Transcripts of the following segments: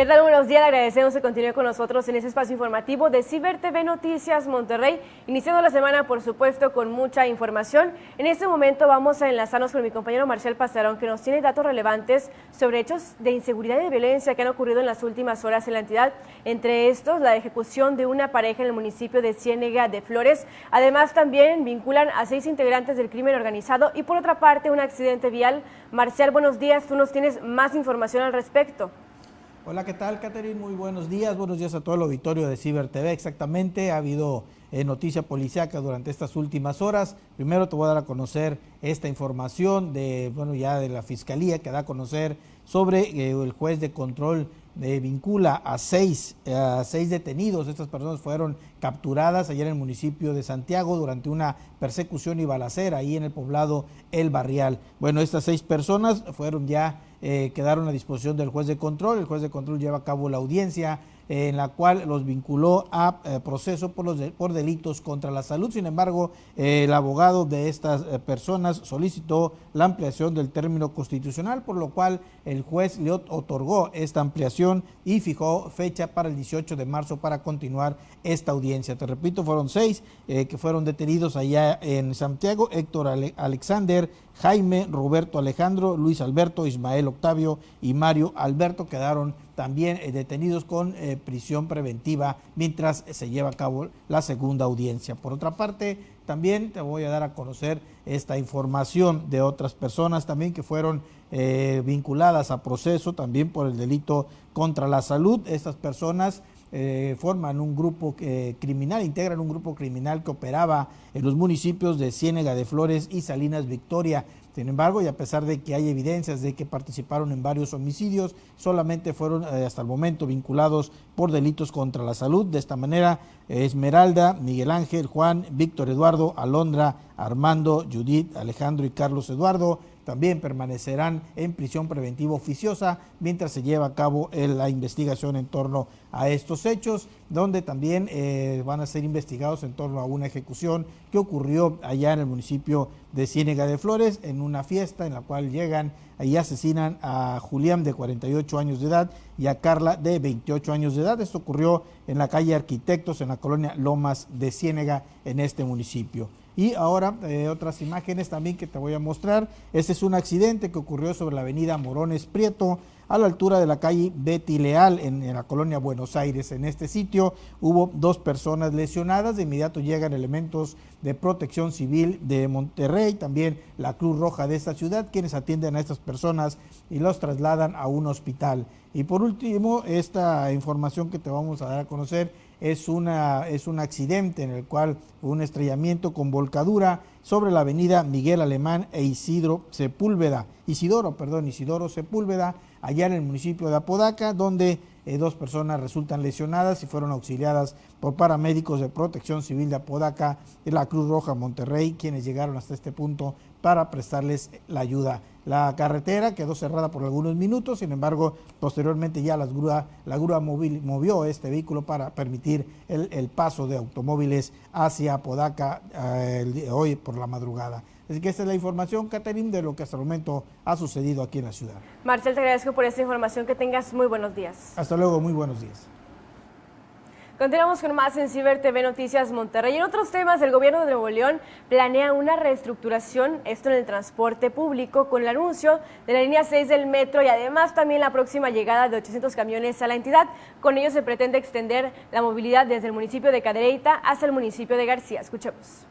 ¿Qué tal? Buenos días, le agradecemos que continúe con nosotros en este espacio informativo de Ciber TV Noticias Monterrey, iniciando la semana, por supuesto, con mucha información. En este momento vamos a enlazarnos con mi compañero Marcial Pasarón, que nos tiene datos relevantes sobre hechos de inseguridad y de violencia que han ocurrido en las últimas horas en la entidad, entre estos la ejecución de una pareja en el municipio de Ciénega de Flores. Además, también vinculan a seis integrantes del crimen organizado y, por otra parte, un accidente vial. Marcial, buenos días, tú nos tienes más información al respecto. Hola, ¿qué tal, Catherine? Muy buenos días. Buenos días a todo el auditorio de Ciber TV. Exactamente, ha habido eh, noticia policiaca durante estas últimas horas. Primero te voy a dar a conocer esta información de, bueno, ya de la Fiscalía que da a conocer sobre eh, el juez de control de vincula a seis, a seis detenidos. Estas personas fueron capturadas ayer en el municipio de Santiago durante una persecución y balacera ahí en el poblado El Barrial. Bueno, estas seis personas fueron ya eh, quedaron a disposición del juez de control. El juez de control lleva a cabo la audiencia eh, en la cual los vinculó a eh, proceso por, los por delitos contra la salud. Sin embargo, el abogado de estas personas solicitó la ampliación del término constitucional, por lo cual el juez le otorgó esta ampliación y fijó fecha para el 18 de marzo para continuar esta audiencia. Te repito, fueron seis que fueron detenidos allá en Santiago, Héctor Alexander, Jaime, Roberto Alejandro, Luis Alberto, Ismael Octavio y Mario Alberto quedaron también eh, detenidos con eh, prisión preventiva mientras se lleva a cabo la segunda audiencia. Por otra parte, también te voy a dar a conocer esta información de otras personas también que fueron eh, vinculadas a proceso también por el delito contra la salud. Estas personas forman un grupo criminal, integran un grupo criminal que operaba en los municipios de Ciénega de Flores y Salinas Victoria. Sin embargo, y a pesar de que hay evidencias de que participaron en varios homicidios, solamente fueron eh, hasta el momento vinculados por delitos contra la salud. De esta manera, Esmeralda, Miguel Ángel, Juan, Víctor Eduardo, Alondra, Armando, Judith, Alejandro y Carlos Eduardo también permanecerán en prisión preventiva oficiosa mientras se lleva a cabo la investigación en torno a estos hechos, donde también eh, van a ser investigados en torno a una ejecución que ocurrió allá en el municipio de Ciénega de Flores, en una fiesta en la cual llegan y asesinan a Julián de 48 años de edad y a Carla de 28 años de edad. Esto ocurrió en la calle Arquitectos, en la colonia Lomas de Ciénega, en este municipio. Y ahora eh, otras imágenes también que te voy a mostrar. Este es un accidente que ocurrió sobre la avenida Morones Prieto, a la altura de la calle Betty Leal, en, la colonia Buenos Aires. En este sitio hubo dos personas lesionadas. De inmediato llegan elementos de protección civil de Monterrey, también la Cruz Roja de esta ciudad, quienes atienden a estas personas y los trasladan a un hospital. Y por último, esta información que te vamos a dar a conocer es, una, es un accidente en el cual un estrellamiento con volcadura sobre la avenida Miguel Alemán e Isidro Sepúlveda, Isidoro, perdón, Isidoro Sepúlveda, allá en el municipio de Apodaca, donde eh, dos personas resultan lesionadas y fueron auxiliadas por paramédicos de protección civil de Apodaca y la Cruz Roja Monterrey, quienes llegaron hasta este punto para prestarles la ayuda. La carretera quedó cerrada por algunos minutos, sin embargo, posteriormente ya las grúa, la grúa móvil movió este vehículo para permitir el, paso de automóviles hacia Apodaca eh, hoy por la madrugada. Así que esta es la información, Catherine, de lo que hasta el momento ha sucedido aquí en la ciudad. Marcel, te agradezco por esta información. Que tengas muy buenos días. Hasta luego, muy buenos días. Continuamos con más en Ciber TV Noticias Monterrey. En otros temas, el gobierno de Nuevo León planea una reestructuración, esto en el transporte público, con el anuncio de la línea 6 del metro y además también la próxima llegada de 800 camiones a la entidad. Con ello se pretende extender la movilidad desde el municipio de Cadereyta hasta el municipio de García. Escuchemos.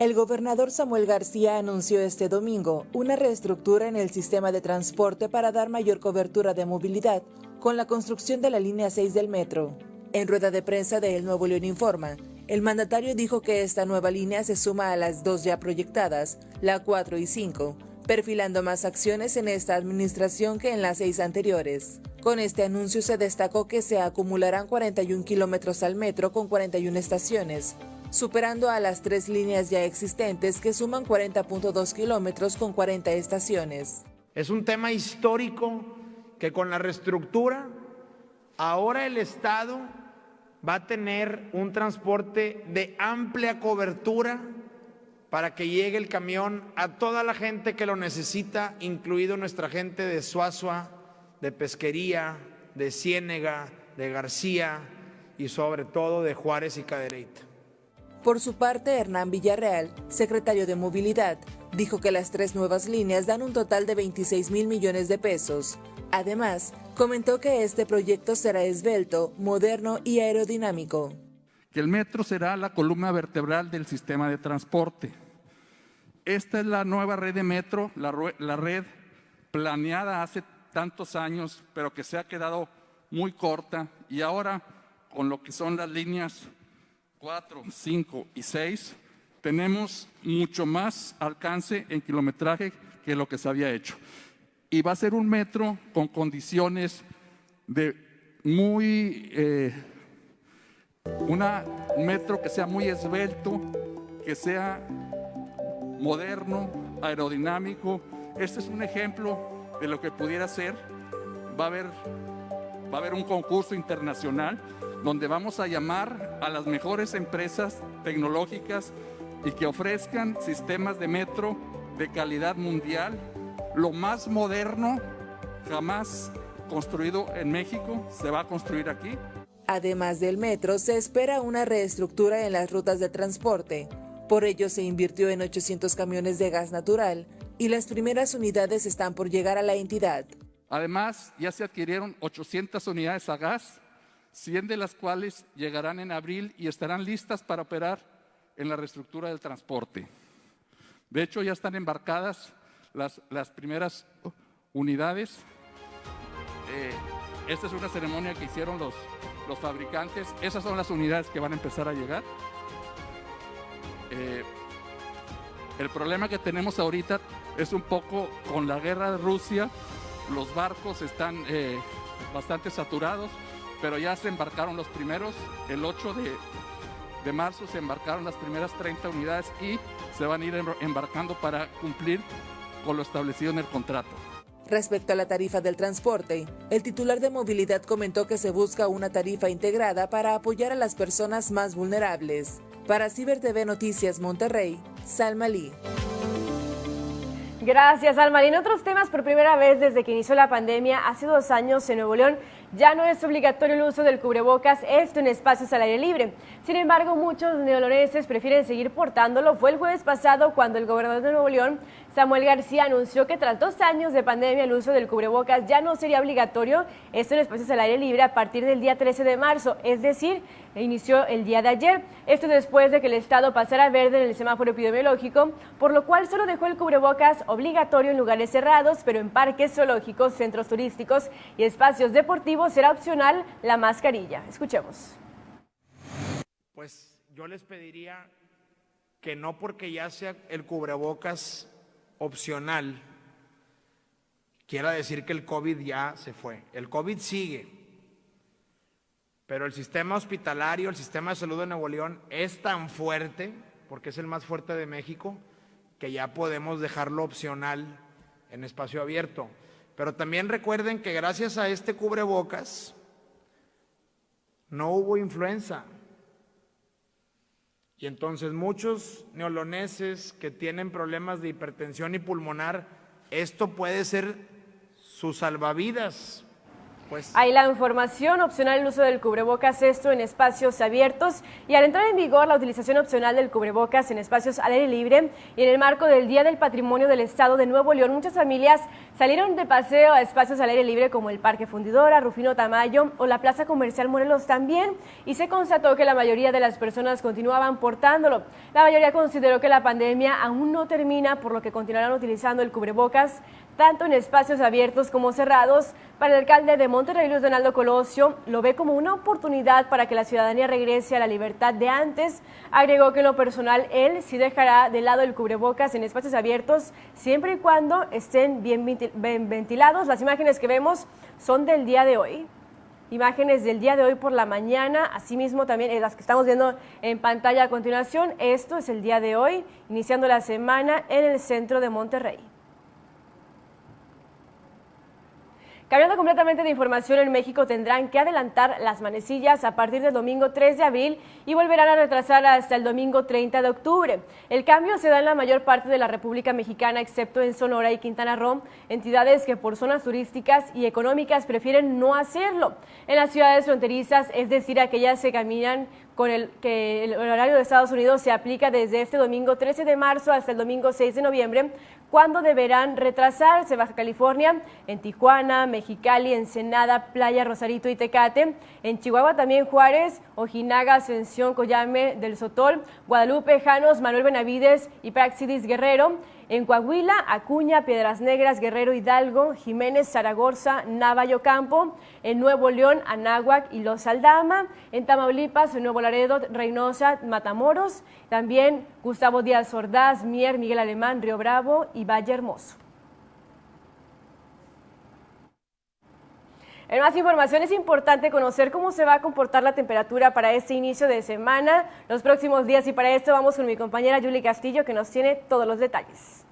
El gobernador Samuel García anunció este domingo una reestructura en el sistema de transporte para dar mayor cobertura de movilidad con la construcción de la línea 6 del metro. En rueda de prensa de El Nuevo León Informa, el mandatario dijo que esta nueva línea se suma a las dos ya proyectadas, la 4 y 5, perfilando más acciones en esta administración que en las seis anteriores. Con este anuncio se destacó que se acumularán 41 kilómetros al metro con 41 estaciones, superando a las tres líneas ya existentes que suman 40.2 kilómetros con 40 estaciones. Es un tema histórico que con la reestructura, ahora el Estado va a tener un transporte de amplia cobertura para que llegue el camión a toda la gente que lo necesita, incluido nuestra gente de Suazua, de Pesquería, de Ciénega, de García y sobre todo de Juárez y Cadereyta. Por su parte, Hernán Villarreal, secretario de Movilidad, dijo que las tres nuevas líneas dan un total de 26 mil millones de pesos. Además, comentó que este proyecto será esbelto, moderno y aerodinámico. Que el metro será la columna vertebral del sistema de transporte. Esta es la nueva red de metro, la, red planeada hace tantos años, pero que se ha quedado muy corta y ahora con lo que son las líneas 4, 5 y 6, tenemos mucho más alcance en kilometraje que lo que se había hecho. Y va a ser un metro con condiciones de muy, eh, un metro que sea muy esbelto, que sea moderno, aerodinámico. Este es un ejemplo de lo que pudiera ser. Va a haber, va a haber un concurso internacional donde vamos a llamar a las mejores empresas tecnológicas y que ofrezcan sistemas de metro de calidad mundial, lo más moderno jamás construido en México, se va a construir aquí. Además del metro, se espera una reestructura en las rutas de transporte. Por ello se invirtió en 800 camiones de gas natural y las primeras unidades están por llegar a la entidad. Además, ya se adquirieron 800 unidades a gas 100 de las cuales llegarán en abril y estarán listas para operar en la reestructura del transporte. De hecho, ya están embarcadas las, las primeras unidades. Eh, esta es una ceremonia que hicieron los, los fabricantes. Esas son las unidades que van a empezar a llegar. Eh, el problema que tenemos ahorita es un poco con la guerra de Rusia. Los barcos están eh, bastante saturados pero ya se embarcaron los primeros, el 8 de, marzo se embarcaron las primeras 30 unidades y se van a ir embarcando para cumplir con lo establecido en el contrato. Respecto a la tarifa del transporte, el titular de movilidad comentó que se busca una tarifa integrada para apoyar a las personas más vulnerables. Para Ciber TV Noticias Monterrey, Salma Lee. Gracias, Alma. Y en otros temas, por primera vez desde que inició la pandemia, hace dos años en Nuevo León, ya no es obligatorio el uso del cubrebocas, esto en espacios al aire libre. Sin embargo, muchos neoloneses prefieren seguir portándolo. Fue el jueves pasado cuando el gobernador de Nuevo León, Samuel García, anunció que tras dos años de pandemia el uso del cubrebocas ya no sería obligatorio, esto en espacios al aire libre a partir del día 13 de marzo, es decir, inició el día de ayer. Esto después de que el estado pasara verde en el semáforo epidemiológico, por lo cual solo dejó el cubrebocas obligatorio en lugares cerrados, pero en parques zoológicos, centros turísticos y espacios deportivos será opcional la mascarilla. Escuchemos. Pues yo les pediría que no porque ya sea el cubrebocas opcional, quiera decir que el COVID ya se fue. El COVID sigue, pero el sistema hospitalario, el sistema de salud de Nuevo León es tan fuerte, porque es el más fuerte de México, que ya podemos dejarlo opcional en espacio abierto. Pero también recuerden que gracias a este cubrebocas no hubo influenza. Y entonces muchos neoloneses que tienen problemas de hipertensión y pulmonar, esto puede ser su salvavidas pues. Hay la información opcional el uso del cubrebocas, esto en espacios abiertos y al entrar en vigor la utilización opcional del cubrebocas en espacios al aire libre y en el marco del Día del Patrimonio del Estado de Nuevo León, muchas familias salieron de paseo a espacios al aire libre como el Parque Fundidora, Rufino Tamayo o la Plaza Comercial Morelos también y se constató que la mayoría de las personas continuaban portándolo. La mayoría consideró que la pandemia aún no termina por lo que continuarán utilizando el cubrebocas tanto en espacios abiertos como cerrados. Para el alcalde de Monterrey, Luis Donaldo Colosio, lo ve como una oportunidad para que la ciudadanía regrese a la libertad de antes. Agregó que en lo personal él sí dejará de lado el cubrebocas en espacios abiertos siempre y cuando estén bien ventilados. Las imágenes que vemos son del día de hoy. Imágenes del día de hoy por la mañana, asimismo también eh, las que estamos viendo en pantalla a continuación. Esto es el día de hoy, iniciando la semana en el centro de Monterrey. Cambiando completamente de información, en México tendrán que adelantar las manecillas a partir del domingo 3 de abril y volverán a retrasar hasta el domingo 30 de octubre. El cambio se da en la mayor parte de la República Mexicana, excepto en Sonora y Quintana Roo, entidades que por zonas turísticas y económicas prefieren no hacerlo. En las ciudades fronterizas, es decir, aquellas que caminan con el que el horario de Estados Unidos se aplica desde este domingo 13 de marzo hasta el domingo 6 de noviembre, cuando deberán retrasarse Baja California, en Tijuana, Mexicali, Ensenada, Playa, Rosarito y Tecate, en Chihuahua también Juárez, Ojinaga, Ascensión, Coyame del Sotol, Guadalupe, Janos, Manuel Benavides y Praxidis Guerrero, en Coahuila, Acuña, Piedras Negras, Guerrero Hidalgo, Jiménez, Zaragoza, Navajo Campo, en Nuevo León, Anáhuac y Los Aldama, en Tamaulipas, en Nuevo Laredo, Reynosa, Matamoros, también Gustavo Díaz Ordaz, Mier, Miguel Alemán, Río Bravo y Valle Hermoso. En más información es importante conocer cómo se va a comportar la temperatura para este inicio de semana, los próximos días y para esto vamos con mi compañera Julie Castillo que nos tiene todos los detalles.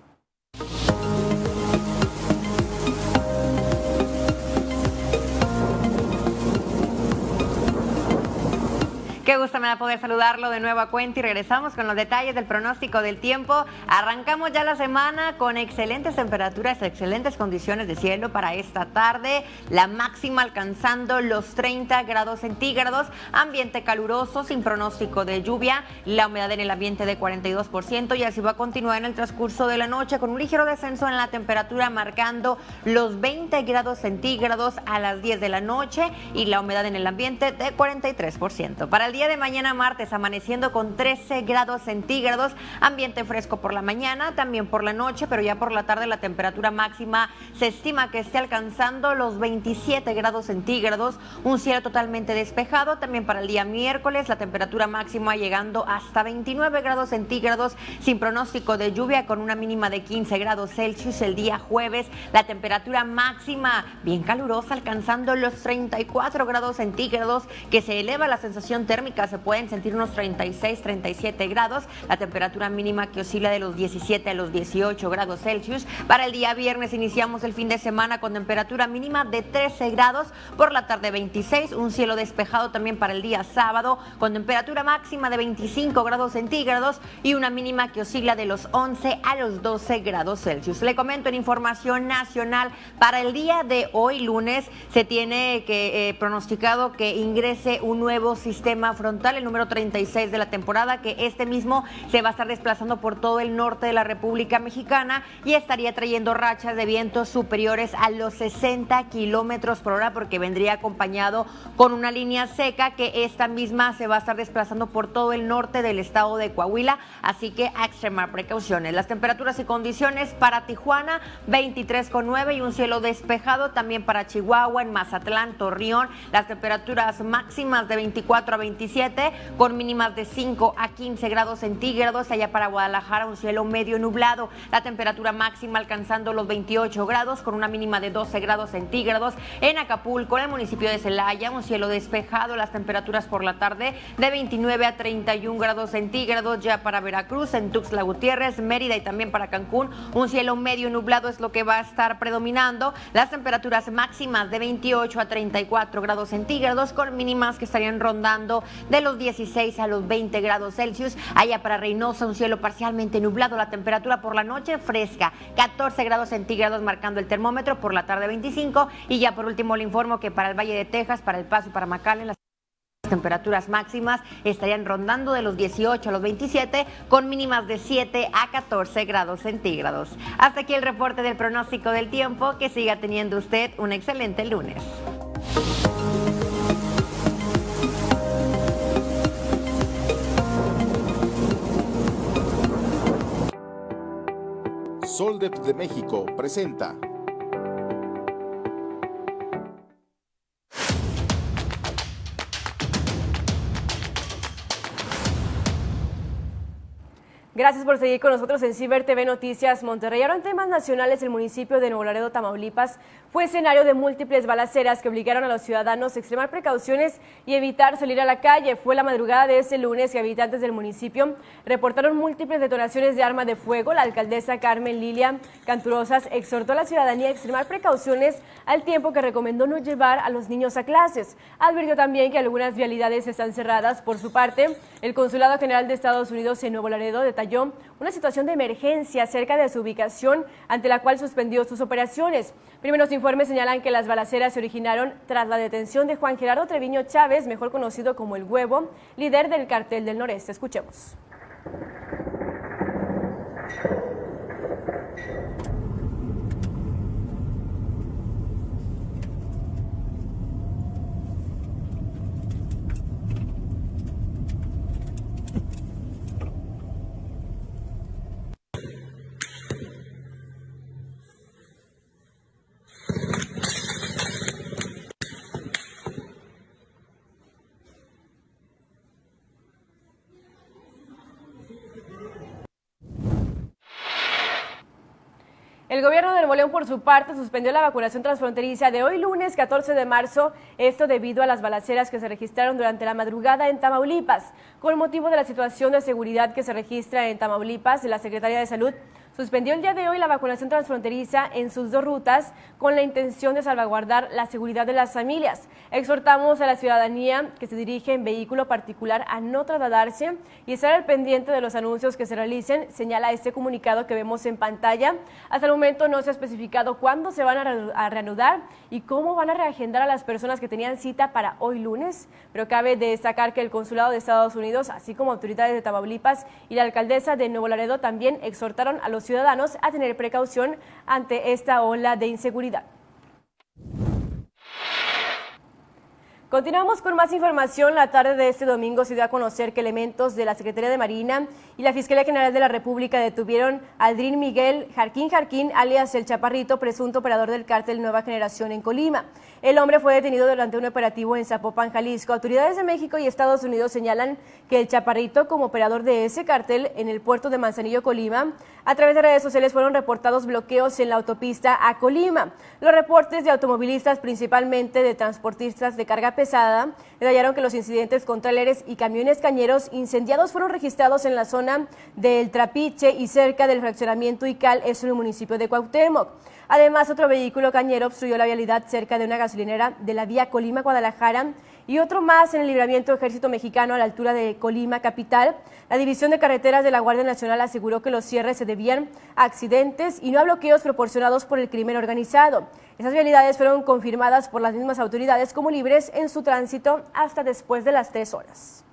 Qué gusto me da poder saludarlo de nuevo a cuenta y regresamos con los detalles del pronóstico del tiempo. Arrancamos ya la semana con excelentes temperaturas, excelentes condiciones de cielo para esta tarde. La máxima alcanzando los 30 grados centígrados. Ambiente caluroso sin pronóstico de lluvia. La humedad en el ambiente de 42% y así va a continuar en el transcurso de la noche con un ligero descenso en la temperatura marcando los 20 grados centígrados a las 10 de la noche y la humedad en el ambiente de 43%. Para día de mañana martes amaneciendo con 13 grados centígrados, ambiente fresco por la mañana, también por la noche, pero ya por la tarde la temperatura máxima se estima que esté alcanzando los 27 grados centígrados, un cielo totalmente despejado, también para el día miércoles la temperatura máxima llegando hasta 29 grados centígrados sin pronóstico de lluvia con una mínima de 15 grados Celsius el día jueves, la temperatura máxima bien calurosa alcanzando los 34 grados centígrados que se eleva la sensación térmica se pueden sentir unos 36, 37 grados, la temperatura mínima que oscila de los 17 a los 18 grados Celsius. Para el día viernes iniciamos el fin de semana con temperatura mínima de 13 grados, por la tarde 26, un cielo despejado también para el día sábado con temperatura máxima de 25 grados centígrados y una mínima que oscila de los 11 a los 12 grados Celsius. Le comento en información nacional, para el día de hoy lunes se tiene que eh, pronosticado que ingrese un nuevo sistema frontal, el número 36 de la temporada, que este mismo se va a estar desplazando por todo el norte de la República Mexicana y estaría trayendo rachas de vientos superiores a los 60 kilómetros por hora, porque vendría acompañado con una línea seca que esta misma se va a estar desplazando por todo el norte del estado de Coahuila, así que a extremar precauciones. Las temperaturas y condiciones para Tijuana, 23,9 y un cielo despejado, también para Chihuahua, en Mazatlán, Torreón, las temperaturas máximas de 24 a 25 con mínimas de 5 a 15 grados centígrados. Allá para Guadalajara un cielo medio nublado, la temperatura máxima alcanzando los 28 grados con una mínima de 12 grados centígrados. En Acapulco, en el municipio de Celaya, un cielo despejado, las temperaturas por la tarde de 29 a 31 grados centígrados. Ya para Veracruz, en Tuxtla Gutiérrez, Mérida y también para Cancún, un cielo medio nublado es lo que va a estar predominando. Las temperaturas máximas de 28 a 34 grados centígrados con mínimas que estarían rondando de los 16 a los 20 grados Celsius. Allá para Reynosa un cielo parcialmente nublado, la temperatura por la noche fresca, 14 grados centígrados marcando el termómetro, por la tarde 25. Y ya por último le informo que para el Valle de Texas, para El Paso y para McAllen, las temperaturas máximas estarían rondando de los 18 a los 27 con mínimas de 7 a 14 grados centígrados. Hasta aquí el reporte del pronóstico del tiempo. Que siga teniendo usted un excelente lunes. Soldep de México presenta. Gracias por seguir con nosotros en Ciber TV Noticias Monterrey. Ahora en temas nacionales, el municipio de Nuevo Laredo, Tamaulipas, fue escenario de múltiples balaceras que obligaron a los ciudadanos a extremar precauciones y evitar salir a la calle. Fue la madrugada de ese lunes que habitantes del municipio reportaron múltiples detonaciones de arma de fuego. La alcaldesa Carmen Lilia Canturosas exhortó a la ciudadanía a extremar precauciones al tiempo que recomendó no llevar a los niños a clases. Advirtió también que algunas vialidades están cerradas. Por su parte, el Consulado General de Estados Unidos en Nuevo Laredo una situación de emergencia cerca de su ubicación, ante la cual suspendió sus operaciones. Primeros informes señalan que las balaceras se originaron tras la detención de Juan Gerardo Treviño Chávez, mejor conocido como El Huevo, líder del cartel del noreste. Escuchemos. El gobierno de Nuevo León, por su parte, suspendió la vacunación transfronteriza de hoy lunes 14 de marzo, esto debido a las balaceras que se registraron durante la madrugada en Tamaulipas. Con motivo de la situación de seguridad que se registra en Tamaulipas, la Secretaría de Salud suspendió el día de hoy la vacunación transfronteriza en sus dos rutas con la intención de salvaguardar la seguridad de las familias. Exhortamos a la ciudadanía que se dirige en vehículo particular a no trasladarse y estar al pendiente de los anuncios que se realicen, señala este comunicado que vemos en pantalla. Hasta el momento no se ha especificado cuándo se van a reanudar y cómo van a reagendar a las personas que tenían cita para hoy lunes, pero cabe destacar que el Consulado de Estados Unidos, así como autoridades de Tamaulipas y la alcaldesa de Nuevo Laredo también exhortaron a los ciudadanos a tener precaución ante esta ola de inseguridad. Continuamos con más información. La tarde de este domingo se dio a conocer que elementos de la Secretaría de Marina y la Fiscalía General de la República detuvieron a Aldrin Miguel Jarquín Jarquín, alias El Chaparrito, presunto operador del cártel Nueva Generación en Colima. El hombre fue detenido durante un operativo en Zapopan, Jalisco. Autoridades de México y Estados Unidos señalan que El Chaparrito, como operador de ese cártel en el puerto de Manzanillo, Colima, a través de redes sociales fueron reportados bloqueos en la autopista a Colima. Los reportes de automovilistas, principalmente de transportistas de carga pesada, detallaron que los incidentes con tráileres y camiones cañeros incendiados fueron registrados en la zona del Trapiche y cerca del fraccionamiento Ical, es el municipio de Cuauhtémoc. Además, otro vehículo cañero obstruyó la vialidad cerca de una gasolinera de la vía Colima-Guadalajara y otro más en el libramiento Ejército Mexicano a la altura de Colima Capital. La División de Carreteras de la Guardia Nacional aseguró que los cierres se debían a accidentes y no a bloqueos proporcionados por el crimen organizado. Esas vialidades fueron confirmadas por las mismas autoridades como libres en su tránsito hasta después de las tres horas.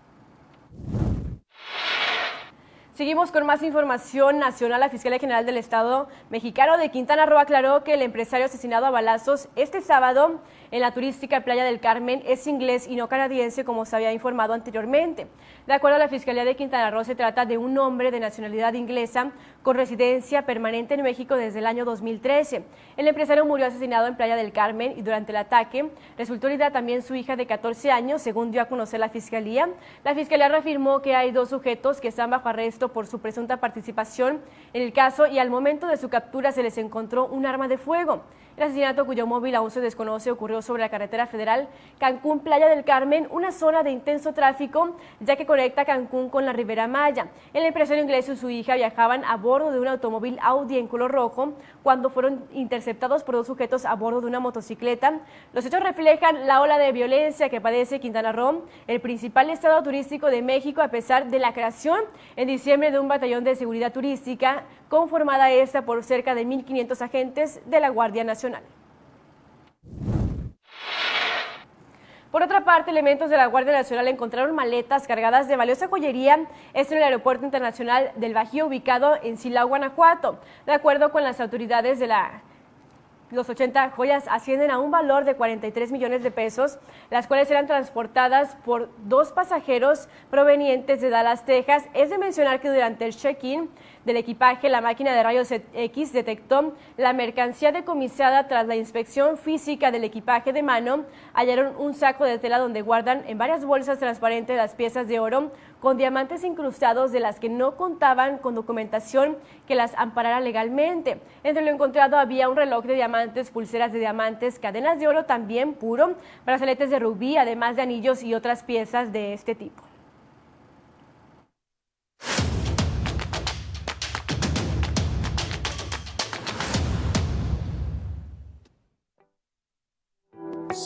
Seguimos con más información nacional. La Fiscalía General del Estado mexicano de Quintana Roo aclaró que el empresario asesinado a balazos este sábado en la turística Playa del Carmen es inglés y no canadiense, como se había informado anteriormente. De acuerdo a la Fiscalía de Quintana Roo, se trata de un hombre de nacionalidad inglesa con residencia permanente en México desde el año 2013. El empresario murió asesinado en Playa del Carmen y durante el ataque resultó herida también su hija de 14 años, según dio a conocer la Fiscalía. La Fiscalía reafirmó que hay dos sujetos que están bajo arresto por su presunta participación en el caso y al momento de su captura se les encontró un arma de fuego. El asesinato cuyo móvil aún se desconoce ocurrió sobre la carretera federal Cancún-Playa del Carmen, una zona de intenso tráfico ya que conecta Cancún con la Ribera Maya. El empresario inglés y su hija viajaban a bordo de un automóvil Audi en color rojo cuando fueron interceptados por dos sujetos a bordo de una motocicleta. Los hechos reflejan la ola de violencia que padece Quintana Roo, el principal estado turístico de México a pesar de la creación en diciembre de un batallón de seguridad turística conformada esta por cerca de 1.500 agentes de la Guardia Nacional. Por otra parte, elementos de la Guardia Nacional encontraron maletas cargadas de valiosa joyería, esto en el Aeropuerto Internacional del Bajío, ubicado en Silao, Guanajuato. De acuerdo con las autoridades de la los 80 joyas ascienden a un valor de 43 millones de pesos, las cuales eran transportadas por dos pasajeros provenientes de Dallas, Texas. Es de mencionar que durante el check-in del equipaje, la máquina de rayos X detectó la mercancía decomisada tras la inspección física del equipaje de mano. Hallaron un saco de tela donde guardan en varias bolsas transparentes las piezas de oro con diamantes incrustados de las que no contaban con documentación que las amparara legalmente. Entre lo encontrado había un reloj de diamantes, pulseras de diamantes, cadenas de oro también puro, brazaletes de rubí, además de anillos y otras piezas de este tipo.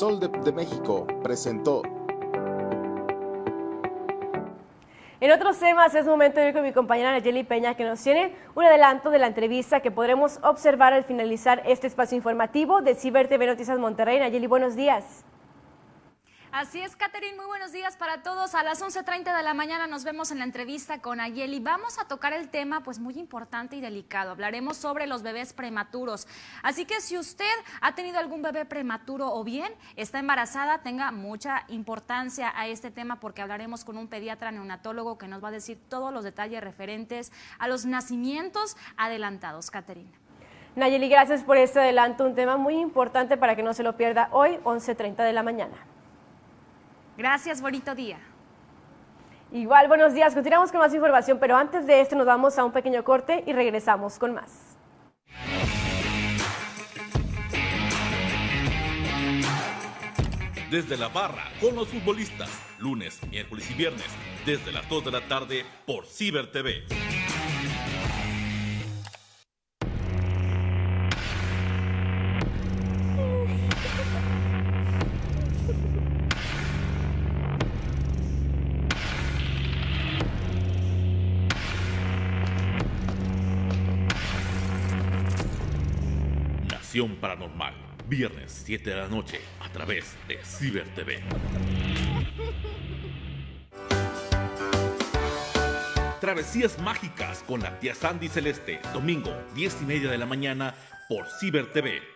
Sol de, México presentó En otros temas es momento de ir con mi compañera Nayeli Peña que nos tiene un adelanto de la entrevista que podremos observar al finalizar este espacio informativo de Ciber TV Noticias Monterrey. Nayeli, buenos días. Así es, Catherine, muy buenos días para todos. A las 11.30 de la mañana nos vemos en la entrevista con Ayeli. Vamos a tocar el tema pues muy importante y delicado. Hablaremos sobre los bebés prematuros. Así que si usted ha tenido algún bebé prematuro o bien está embarazada, tenga mucha importancia a este tema porque hablaremos con un pediatra neonatólogo que nos va a decir todos los detalles referentes a los nacimientos adelantados. Catherine. Nayeli, gracias por este adelanto, un tema muy importante para que no se lo pierda hoy, 11.30 de la mañana. Gracias, bonito día. Igual, buenos días. Continuamos con más información, pero antes de esto nos vamos a un pequeño corte y regresamos con más. Desde la barra con los futbolistas, lunes, miércoles y viernes, desde las 2 de la tarde por Ciber TV. Paranormal, viernes 7 de la noche a través de Ciber TV. Travesías mágicas con la tía Sandy Celeste, domingo 10 y media de la mañana por Ciber TV.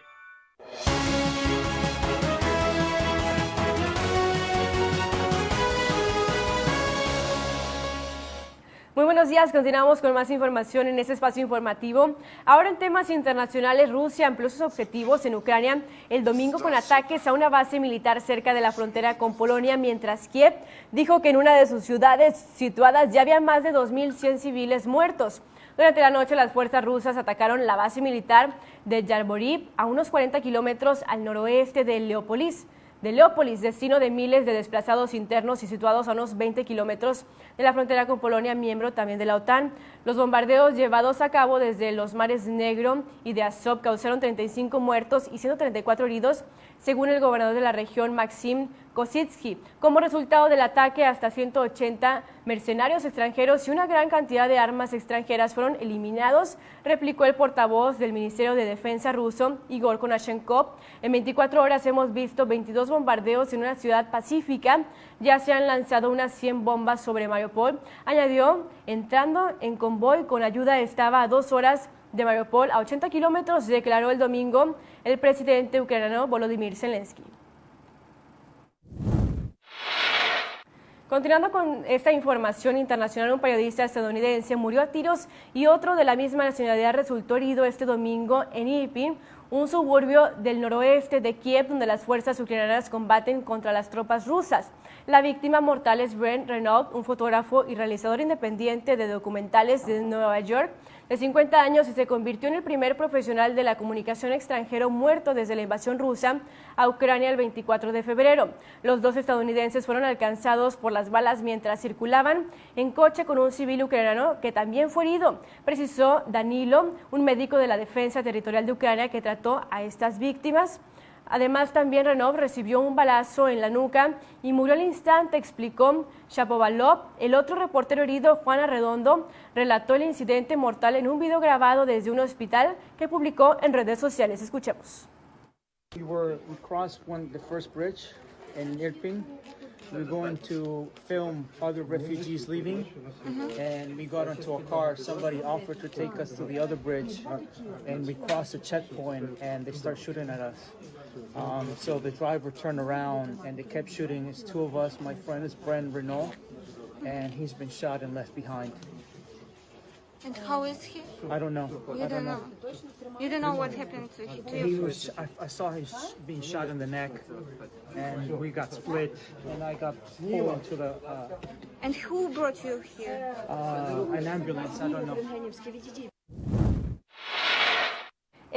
Buenos días, continuamos con más información en este espacio informativo. Ahora en temas internacionales, Rusia amplió sus objetivos en Ucrania el domingo con ataques a una base militar cerca de la frontera con Polonia, mientras Kiev dijo que en una de sus ciudades situadas ya había más de 2.100 civiles muertos. Durante la noche, las fuerzas rusas atacaron la base militar de Yarborib, a unos 40 kilómetros al noroeste de Leópolis de Leópolis, destino de miles de desplazados internos y situados a unos 20 kilómetros de la frontera con Polonia, miembro también de la OTAN. Los bombardeos llevados a cabo desde los mares Negro y de Azov causaron 35 muertos y 134 heridos, según el gobernador de la región, Maxim Kositsky. Como resultado del ataque, hasta 180 mercenarios extranjeros y una gran cantidad de armas extranjeras fueron eliminados, replicó el portavoz del Ministerio de Defensa ruso, Igor Konashenkov. En 24 horas hemos visto 22 bombardeos en una ciudad pacífica. Ya se han lanzado unas 100 bombas sobre Mariupol. Añadió, entrando en convoy con ayuda estaba a dos horas de Mariupol a 80 kilómetros, declaró el domingo el presidente ucraniano Volodymyr Zelensky. Continuando con esta información internacional, un periodista estadounidense murió a tiros y otro de la misma nacionalidad resultó herido este domingo en Irpin, un suburbio del noroeste de Kiev donde las fuerzas ucranianas combaten contra las tropas rusas. La víctima mortal es Brent Renault, un fotógrafo y realizador independiente de documentales de Nueva York, de 50 años y se convirtió en el primer profesional de la comunicación extranjero muerto desde la invasión rusa a Ucrania el 24 de febrero. Los dos estadounidenses fueron alcanzados por las balas mientras circulaban en coche con un civil ucraniano que también fue herido, precisó Danilo, un médico de la Defensa Territorial de Ucrania que trató a estas víctimas. Además, también Renov recibió un balazo en la nuca y murió al instante, explicó Shapovalov. El otro reportero herido, Juan Arredondo, relató el incidente mortal en un video grabado desde un hospital que publicó en redes sociales. Escuchemos. We were we crossed one the first bridge in Irpin. We were going to film other refugees leaving, and we got into a car. Somebody offered to take us to the other bridge, and we crossed a checkpoint, and they start shooting at us. Um, so the driver turned around, and they kept shooting. It's two of us. My friend is Brent Renault, and he's been shot and left behind. And how is he? I don't know. You I don't know. You don't know what happened to, him. He was. I, I saw him sh- being shot in the neck, and we got split, and I got pulled into the uh, And who brought you here? uh, an ambulance. I don't know.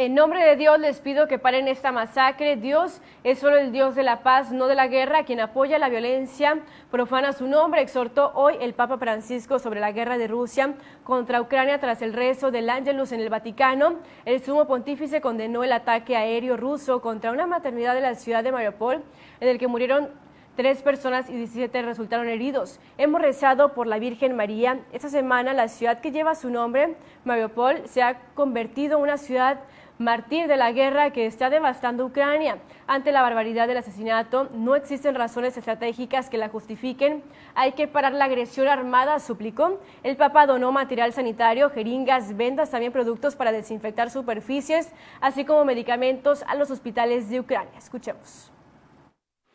En nombre de Dios les pido que paren esta masacre. Dios es solo el Dios de la paz, no de la guerra. Quien apoya la violencia profana su nombre. Exhortó hoy el Papa Francisco sobre la guerra de Rusia contra Ucrania tras el rezo del Ángelus en el Vaticano. El sumo pontífice condenó el ataque aéreo ruso contra una maternidad de la ciudad de Mariupol, en el que murieron Tres personas y 17 resultaron heridos. Hemos rezado por la Virgen María. Esta semana la ciudad que lleva su nombre, Mariupol, se ha convertido en una ciudad mártir de la guerra que está devastando Ucrania. Ante la barbaridad del asesinato, no existen razones estratégicas que la justifiquen. Hay que parar la agresión armada, suplicó. El Papa donó material sanitario, jeringas, vendas, también productos para desinfectar superficies, así como medicamentos a los hospitales de Ucrania. Escuchemos.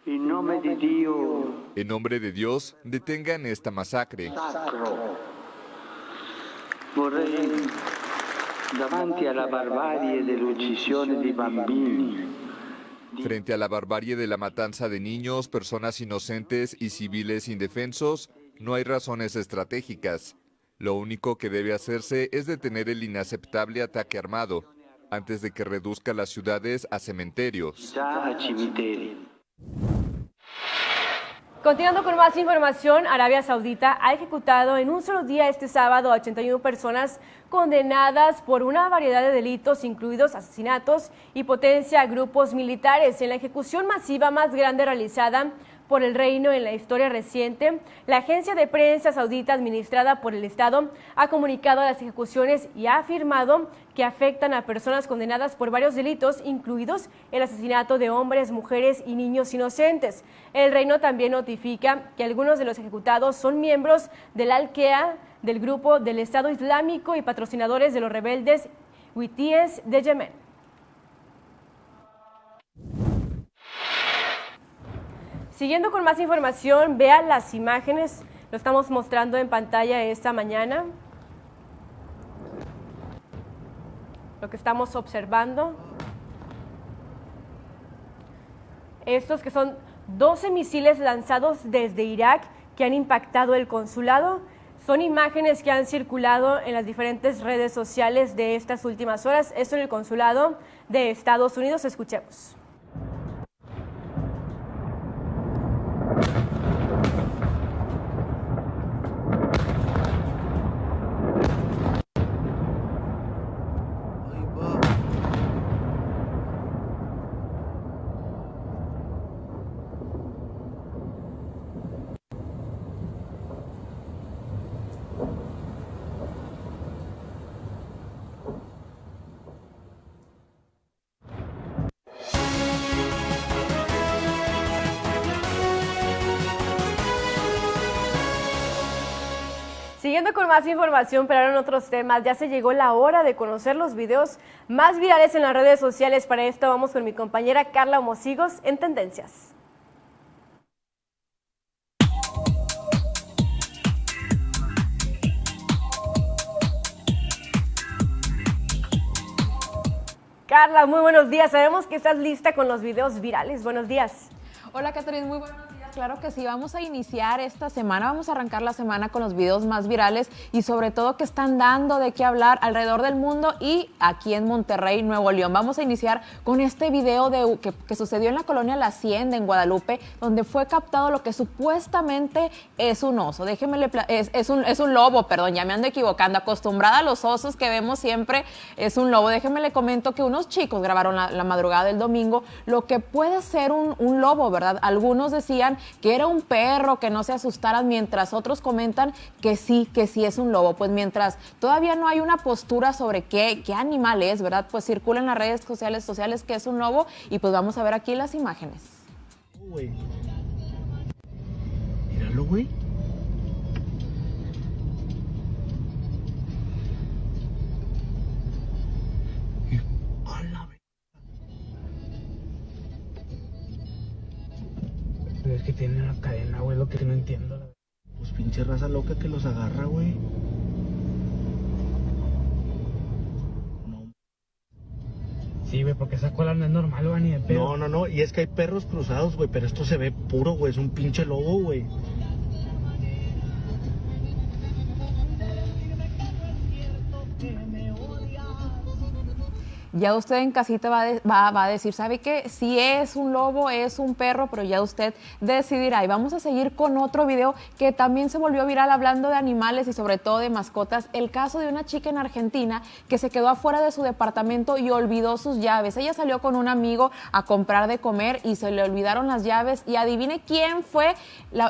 En nombre de Dios, detengan esta masacre. sacro, vorrei, davanti alla barbarie dell'uccisione di bambini, Frente a la barbarie de la matanza de niños, personas inocentes y civiles indefensos, no hay razones estratégicas. Lo único que debe hacerse es detener el inaceptable ataque armado, antes de que reduzca las ciudades a cementerios. Continuando con más información, Arabia Saudita ha ejecutado en un solo día este sábado a 81 personas condenadas por una variedad de delitos, incluidos asesinatos y potencia a grupos militares. En la ejecución masiva más grande realizada por el reino en la historia reciente, la agencia de prensa saudita administrada por el Estado ha comunicado las ejecuciones y ha afirmado que afectan a personas condenadas por varios delitos, incluidos el asesinato de hombres, mujeres y niños inocentes. El reino también notifica que algunos de los ejecutados son miembros del Al-Qaeda, del grupo del Estado Islámico y patrocinadores de los rebeldes huitíes de Yemen. Siguiendo con más información, vean las imágenes, lo estamos mostrando en pantalla esta mañana. Lo que estamos observando. Estos que son 12 misiles lanzados desde Irak que han impactado el consulado. Son imágenes que han circulado en las diferentes redes sociales de estas últimas horas. Esto en el consulado de Estados Unidos. Escuchemos. Siguiendo con más información, pero ahora en otros temas, ya se llegó la hora de conocer los videos más virales en las redes sociales. Para esto vamos con mi compañera Carla Homosigos en Tendencias. Carla, muy buenos días. Sabemos que estás lista con los videos virales. Buenos días. Hola, Catherine, muy buenos días. Claro que sí, vamos a iniciar esta semana, vamos a arrancar la semana con los videos más virales y sobre todo que están dando de qué hablar alrededor del mundo y aquí en Monterrey, Nuevo León. Vamos a iniciar con este video de, que, sucedió en la colonia La Hacienda, en Guadalupe, donde fue captado lo que supuestamente es un oso. Déjeme, le es, un, es un lobo, perdón, ya me ando equivocando. Acostumbrada a los osos que vemos siempre, es un lobo. Déjeme le comento que unos chicos grabaron la, la madrugada del domingo lo que puede ser un, un lobo, ¿verdad? Algunos decían que era un perro, que no se asustaran, mientras otros comentan que sí, que sí es un lobo. Pues mientras todavía no hay una postura sobre qué, qué animal es, ¿verdad? Pues circula en las redes sociales, sociales que es un lobo y pues vamos a ver aquí las imágenes. Míralo, güey. Es que tiene una cadena, güey, lo que no entiendo. Pues pinche raza loca que los agarra, güey. No. Sí, güey, porque esa cola no es normal, güey, ni de pedo. No, no, no, y es que hay perros cruzados, güey, pero esto se ve puro, güey, es un pinche lobo, güey. Ya usted en casita va, va- va a decir, ¿sabe qué? Si es un lobo, es un perro, pero ya usted decidirá. Y vamos a seguir con otro video que también se volvió viral hablando de animales y sobre todo de mascotas. El caso de una chica en Argentina que se quedó afuera de su departamento y olvidó sus llaves. Ella salió con un amigo a comprar de comer y se le olvidaron las llaves. Y adivine quién fue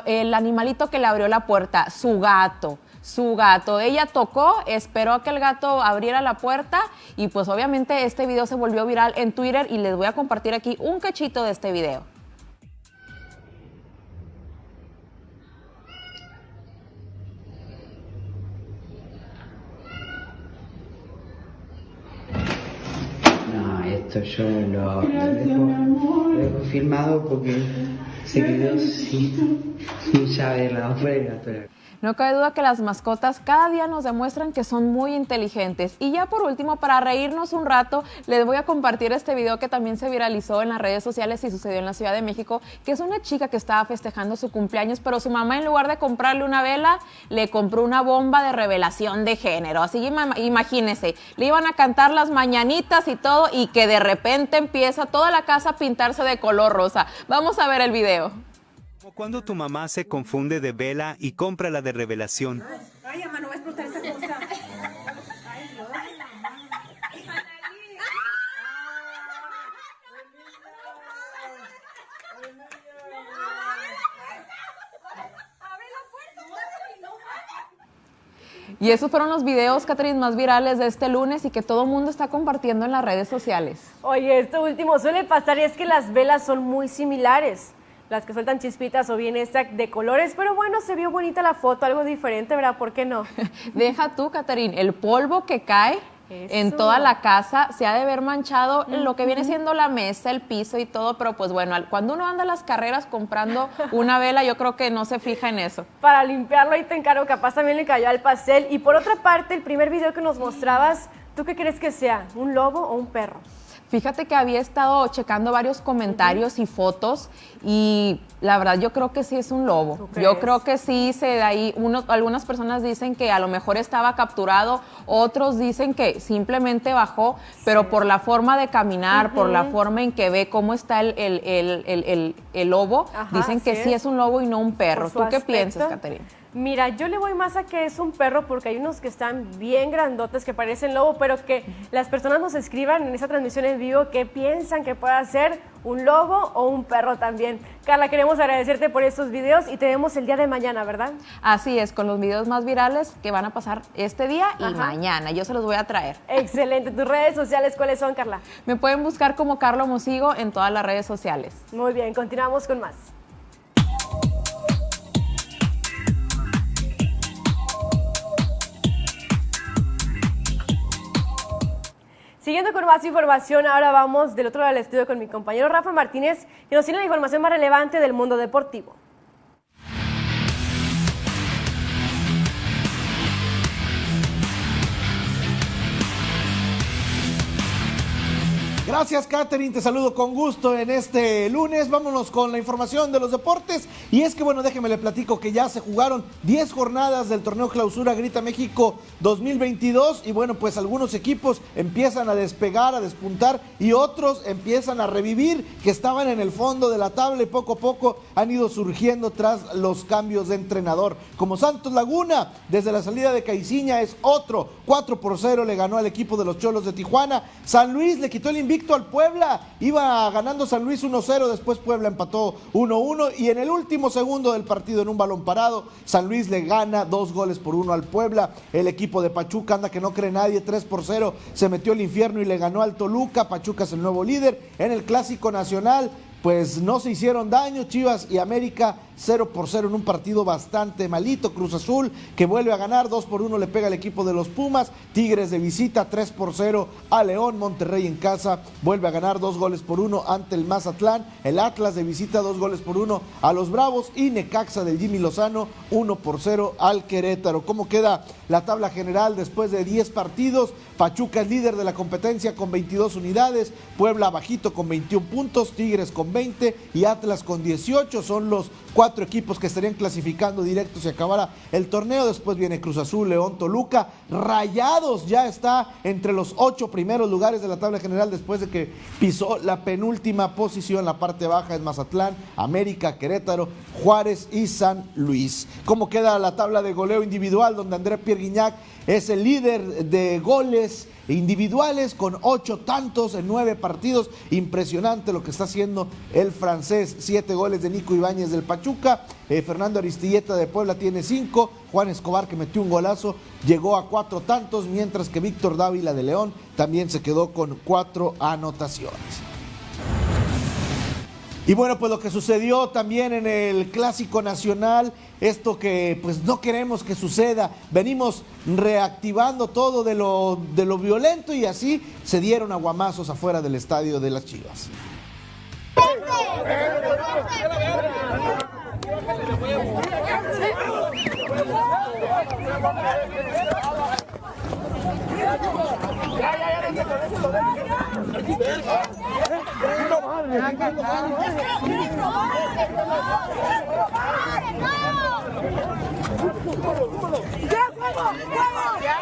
el animalito que le abrió la puerta, su gato su gato. Ella tocó, esperó a que el gato abriera la puerta y pues obviamente este video se volvió viral en Twitter y les voy a compartir aquí un cachito de este video. No, esto yo lo, lo dejo, lo dejo filmado porque se quedó sin, sin llave de la afuera. Pero... No cabe duda que las mascotas cada día nos demuestran que son muy inteligentes. Y ya por último, para reírnos un rato, les voy a compartir este video que también se viralizó en las redes sociales y sucedió en la Ciudad de México, que es una chica que estaba festejando su cumpleaños, pero su mamá en lugar de comprarle una vela, le compró una bomba de revelación de género. Así imagínense, le iban a cantar las mañanitas y todo y que de repente empieza toda la casa a pintarse de color rosa. Vamos a ver el video. Cuando tu mamá se confunde de vela y compra la de revelación. Ay, mamá, no va a explotar esa cosa. Ay, Dios. Y esos fueron los videos, Catherine, más virales de este lunes y que todo el mundo está compartiendo en las redes sociales. Oye, esto último suele pasar y es que las velas son muy similares. Las que sueltan chispitas o bien esta de colores, pero bueno, se vio bonita la foto, algo diferente, ¿verdad? ¿Por qué no? Deja tú, Catherine, el polvo que cae en toda la casa se ha de ver manchado lo que viene siendo la mesa, el piso y todo, pero pues bueno, cuando uno anda a las carreras comprando una vela, yo creo que no se fija en eso. Para limpiarlo ahí te encargo, capaz también le cayó al pastel. Y por otra parte, el primer video que nos mostrabas, ¿tú qué crees que sea? ¿Un lobo o un perro? Fíjate que había estado checando varios comentarios y fotos y la verdad yo creo que sí es un lobo. Yo creo que sí se de ahí uno, algunas personas dicen que a lo mejor estaba capturado, otros dicen que simplemente bajó, pero por la forma de caminar, por la forma en que ve cómo está el, el- el- el- lobo, Ajá, dicen que sí es. es un lobo y no un perro. ¿Tú qué piensas, Caterina? Mira, yo le voy más a que es un perro porque hay unos que están bien grandotes que parecen lobo, pero que las personas nos escriban en esa transmisión en vivo qué piensan que pueda ser un lobo o un perro también. Carla, queremos agradecerte por estos videos y te vemos el día de mañana, ¿verdad? Así es, con los videos más virales que van a pasar este día y Ajá. mañana. Yo se los voy a traer. Excelente. ¿Tus redes sociales cuáles son, Carla? Me pueden buscar como Carlo Mosigo en todas las redes sociales. Muy bien, continuamos con más. Siguiendo con más información, ahora vamos del otro lado del estudio con mi compañero Rafa Martínez, que nos tiene la información más relevante del mundo deportivo. Gracias, Catherine. Te saludo con gusto en este lunes. Vámonos con la información de los deportes. Y es que, bueno, déjeme le platico que ya se jugaron 10 jornadas del torneo Clausura Grita México 2022. Y bueno, pues algunos equipos empiezan a despegar, a despuntar y otros empiezan a revivir que estaban en el fondo de la tabla y poco a poco han ido surgiendo tras los cambios de entrenador. Como Santos Laguna, desde la salida de Caiciña es otro. 4 por 0 le ganó al equipo de los Cholos de Tijuana. San Luis le quitó el invicto al Puebla. Iba ganando San Luis 1-0, después Puebla empató 1-1 y en el último segundo del partido en un balón parado, San Luis le gana dos goles por uno al Puebla. El equipo de Pachuca anda que no cree nadie, 3 por 0, se metió al infierno y le ganó al Toluca. Pachuca es el nuevo líder en el Clásico Nacional. pues no se hicieron daño. Chivas y América 0 por 0 en un partido bastante malito. Cruz Azul que vuelve a ganar 2 por 1 le pega al equipo de los Pumas. Tigres de visita 3 por 0 a León. Monterrey en casa vuelve a ganar 2 goles por 1 ante el Mazatlán. El Atlas de visita 2 goles por 1 a los Bravos. Y Necaxa del Jimmy Lozano 1 por 0 al Querétaro. ¿Cómo queda la tabla general después de 10 partidos? Pachuca es líder de la competencia con 22 unidades. Puebla bajito con 21 puntos. Tigres con 20 y Atlas con 18. Son los cuatro equipos que estarían clasificando directo si acabara el torneo. Después viene Cruz Azul, León, Toluca. Rayados ya está entre los ocho primeros lugares de la tabla general después de que pisó la penúltima posición. La parte baja es Mazatlán, América, Querétaro, Juárez y San Luis. ¿Cómo queda la tabla de goleo individual donde André Pierre es el líder de goles individuales con ocho tantos en nueve partidos. Impresionante lo que está haciendo el francés. Siete goles de Nico Ibáñez del Pachuca. Eh, Fernando Aristilleta de Puebla tiene cinco. Juan Escobar que metió un golazo llegó a cuatro tantos, mientras que Víctor Dávila de León también se quedó con cuatro anotaciones. Y bueno, pues lo que sucedió también en el Clásico Nacional, esto que pues no queremos que suceda, venimos reactivando todo de lo, de lo violento y así se dieron aguamazos afuera del estadio de las Chivas. ¡Ya, huevo! ¡Huevo!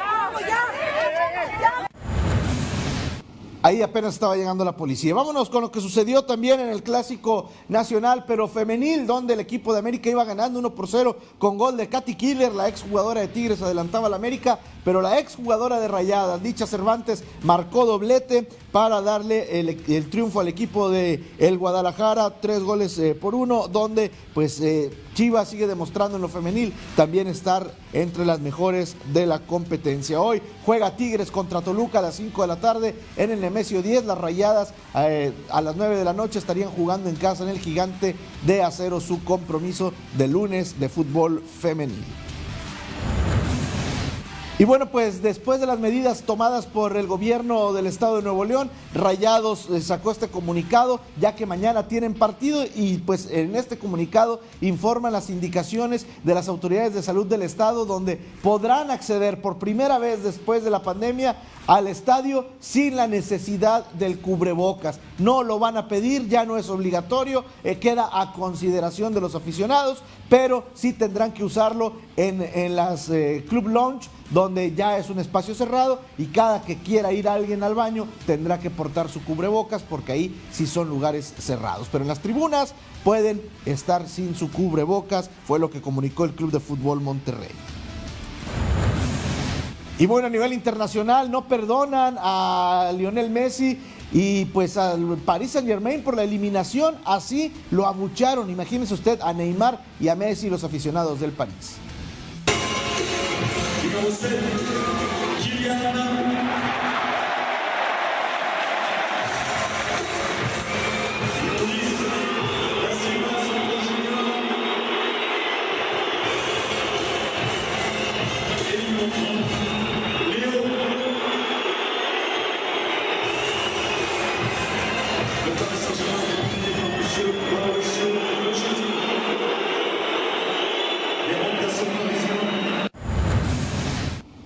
Ahí apenas estaba llegando la policía. Vámonos con lo que sucedió también en el clásico nacional, pero femenil, donde el equipo de América iba ganando 1 por 0 con gol de Katy Killer, la exjugadora de Tigres, adelantaba a la América, pero la exjugadora de Rayadas, Dicha Cervantes, marcó doblete para darle el, triunfo al equipo de el Guadalajara, tres goles eh, por uno, donde pues eh, Chivas sigue demostrando en lo femenil también estar entre las mejores de la competencia. Hoy juega Tigres contra Toluca a las 5 de la tarde en el Nemesio 10. Las rayadas eh, a las 9 de la noche estarían jugando en casa en el gigante de acero su compromiso de lunes de fútbol femenil. Y bueno, pues después de las medidas tomadas por el gobierno del estado de Nuevo León, Rayados sacó este comunicado, ya que mañana tienen partido y pues en este comunicado informan las indicaciones de las autoridades de salud del estado, donde podrán acceder por primera vez después de la pandemia al estadio sin la necesidad del cubrebocas. No lo van a pedir, ya no es obligatorio, eh, queda a consideración de los aficionados, pero sí tendrán que usarlo en, en las eh, club lounge donde ya es un espacio cerrado y cada que quiera ir alguien al baño tendrá que portar su cubrebocas porque ahí sí son lugares cerrados. Pero en las tribunas pueden estar sin su cubrebocas, fue lo que comunicó el Club de Fútbol Monterrey. Y bueno, a nivel internacional no perdonan a Lionel Messi y pues al Paris Saint Germain por la eliminación, así lo abucharon, imagínese usted a Neymar y a Messi los aficionados del París. você.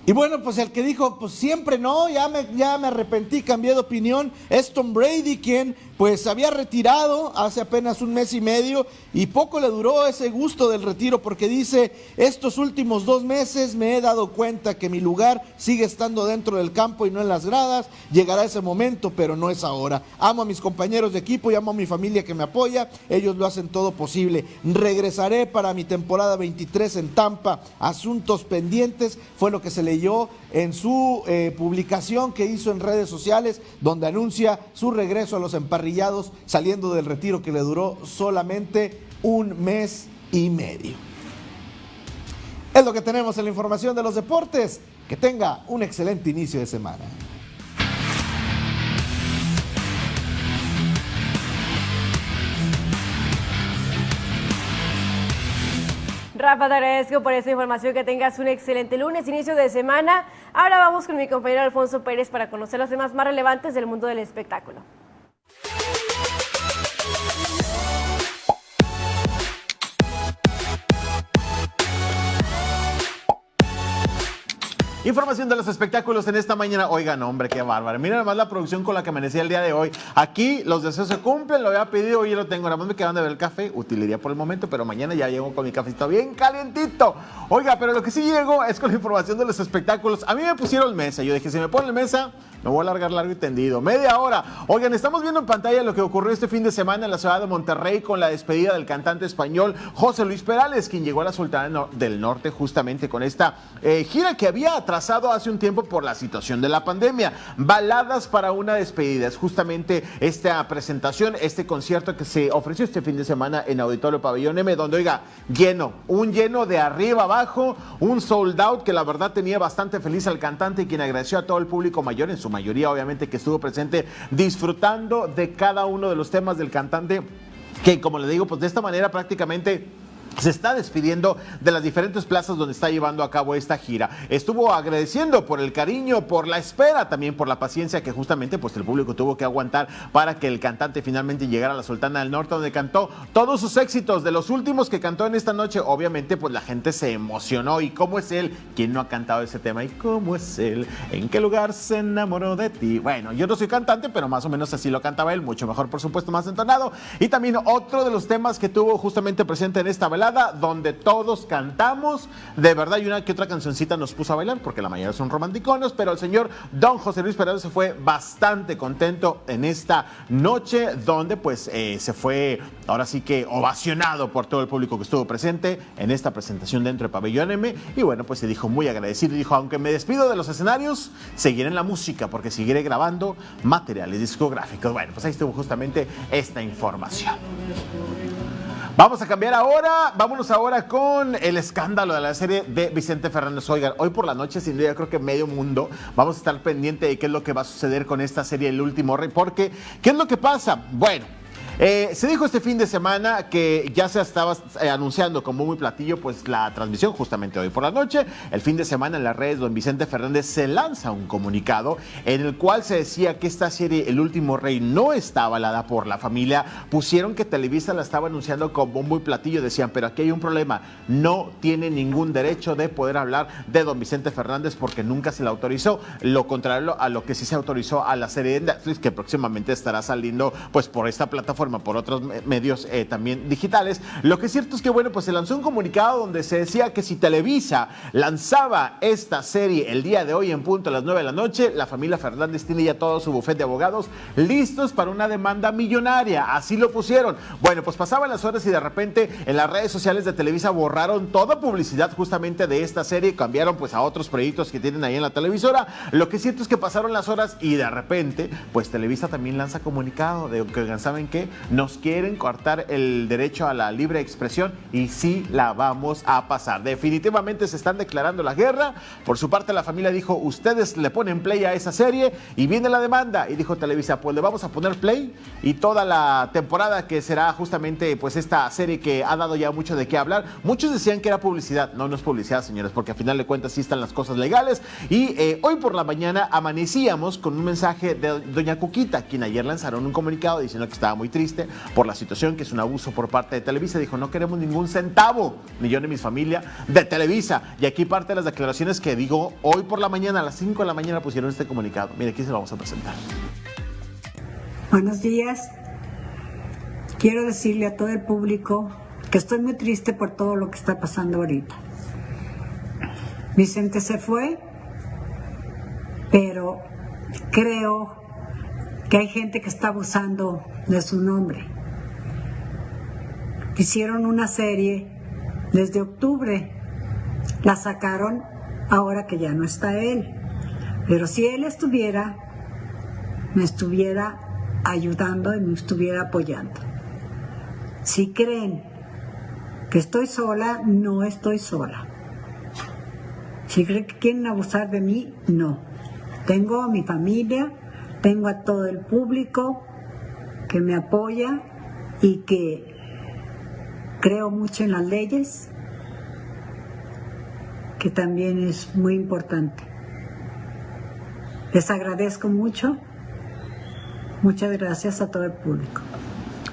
Y bueno, pues el que dijo, pues siempre no, ya me, ya me arrepentí, cambié de opinión, es Tom Brady, quien pues había retirado hace apenas un mes y medio y poco le duró ese gusto del retiro porque dice, estos últimos dos meses me he dado cuenta que mi lugar sigue estando dentro del campo y no en las gradas, llegará ese momento, pero no es ahora. Amo a mis compañeros de equipo y amo a mi familia que me apoya, ellos lo hacen todo posible. Regresaré para mi temporada 23 en Tampa, asuntos pendientes, fue lo que se en su eh, publicación que hizo en redes sociales, donde anuncia su regreso a los emparrillados, saliendo del retiro que le duró solamente un mes y medio. Es lo que tenemos en la información de los deportes. Que tenga un excelente inicio de semana. Rafa, te agradezco por esta información, que tengas un excelente lunes, inicio de semana. Ahora vamos con mi compañero Alfonso Pérez para conocer los temas más relevantes del mundo del espectáculo. Información de los espectáculos en esta mañana. Oigan, hombre, qué bárbaro. Miren nada más la producción con la que amanecía el día de hoy. Aquí los deseos se cumplen, lo había pedido, hoy lo tengo. Nada más me quedan de ver el café, utilería por el momento, pero mañana ya llego con mi cafecito bien calientito. Oiga, pero lo que sí llego es con la información de los espectáculos. A mí me pusieron mesa. Yo dije, si me ponen mesa, me voy a alargar largo y tendido. Media hora. Oigan, estamos viendo en pantalla lo que ocurrió este fin de semana en la ciudad de Monterrey con la despedida del cantante español José Luis Perales, quien llegó a la Sultana del Norte justamente con esta eh, gira que había atrasado hace un tiempo por la situación de la pandemia. Baladas para una despedida. Es justamente esta presentación, este concierto que se ofreció este fin de semana en Auditorio Pabellón M, donde, oiga, lleno, un lleno de arriba abajo, un sold out que la verdad tenía bastante feliz al cantante y quien agradeció a todo el público mayor en su mayoría obviamente que estuvo presente disfrutando de cada uno de los temas del cantante que como le digo pues de esta manera prácticamente se está despidiendo de las diferentes plazas donde está llevando a cabo esta gira. Estuvo agradeciendo por el cariño, por la espera, también por la paciencia que justamente pues el público tuvo que aguantar para que el cantante finalmente llegara a la Sultana del Norte donde cantó todos sus éxitos de los últimos que cantó en esta noche. Obviamente pues la gente se emocionó y cómo es él, quién no ha cantado ese tema y cómo es él, en qué lugar se enamoró de ti. Bueno, yo no soy cantante, pero más o menos así lo cantaba él, mucho mejor por supuesto, más entonado. Y también otro de los temas que tuvo justamente presente en esta velada donde todos cantamos. De verdad, y una que otra cancioncita nos puso a bailar, porque la mayoría son romanticones, pero el señor Don José Luis Perales se fue bastante contento en esta noche, donde pues eh, se fue ahora sí que ovacionado por todo el público que estuvo presente en esta presentación dentro de Pabellón M. Y bueno, pues se dijo muy agradecido. Dijo, aunque me despido de los escenarios, seguiré en la música porque seguiré grabando materiales discográficos. Bueno, pues ahí estuvo justamente esta información. Vamos a cambiar ahora, vámonos ahora con el escándalo de la serie de Vicente Fernández. Oigan, hoy por la noche, sin duda, creo que medio mundo vamos a estar pendiente de qué es lo que va a suceder con esta serie El Último Rey, porque ¿qué es lo que pasa? Bueno, eh, se dijo este fin de semana que ya se estaba eh, anunciando como muy platillo pues la transmisión justamente hoy por la noche. El fin de semana en las redes don Vicente Fernández se lanza un comunicado en el cual se decía que esta serie El último rey no está avalada por la familia. Pusieron que Televisa la estaba anunciando como muy platillo. Decían, pero aquí hay un problema. No tiene ningún derecho de poder hablar de don Vicente Fernández porque nunca se le autorizó. Lo contrario a lo que sí se autorizó a la serie de Netflix que próximamente estará saliendo pues por esta plataforma por otros medios eh, también digitales. Lo que es cierto es que, bueno, pues se lanzó un comunicado donde se decía que si Televisa lanzaba esta serie el día de hoy en punto a las 9 de la noche, la familia Fernández tiene ya todo su bufete de abogados listos para una demanda millonaria. Así lo pusieron. Bueno, pues pasaban las horas y de repente en las redes sociales de Televisa borraron toda publicidad justamente de esta serie, cambiaron pues a otros proyectos que tienen ahí en la televisora. Lo que es cierto es que pasaron las horas y de repente, pues Televisa también lanza comunicado de que, ¿saben qué? Nos quieren cortar el derecho a la libre expresión y sí la vamos a pasar. Definitivamente se están declarando la guerra. Por su parte la familia dijo, ustedes le ponen play a esa serie y viene la demanda. Y dijo Televisa, pues le vamos a poner play y toda la temporada que será justamente pues esta serie que ha dado ya mucho de qué hablar. Muchos decían que era publicidad. No, no es publicidad, señores, porque al final de cuentas sí están las cosas legales. Y eh, hoy por la mañana amanecíamos con un mensaje de doña Cuquita, quien ayer lanzaron un comunicado diciendo que estaba muy triste por la situación, que es un abuso por parte de Televisa. Dijo, no queremos ningún centavo, ni yo ni mi familia, de Televisa. Y aquí parte de las declaraciones que digo hoy por la mañana, a las 5 de la mañana pusieron este comunicado. Mire, aquí se lo vamos a presentar. Buenos días. Quiero decirle a todo el público que estoy muy triste por todo lo que está pasando ahorita. Vicente se fue, pero creo que hay gente que está abusando de su nombre. Hicieron una serie desde octubre, la sacaron ahora que ya no está él. Pero si él estuviera, me estuviera ayudando y me estuviera apoyando. Si creen que estoy sola, no estoy sola. Si creen que quieren abusar de mí, no. Tengo a mi familia, tengo a todo el público que me apoya y que creo mucho en las leyes, que también es muy importante. Les agradezco mucho. Muchas gracias a todo el público.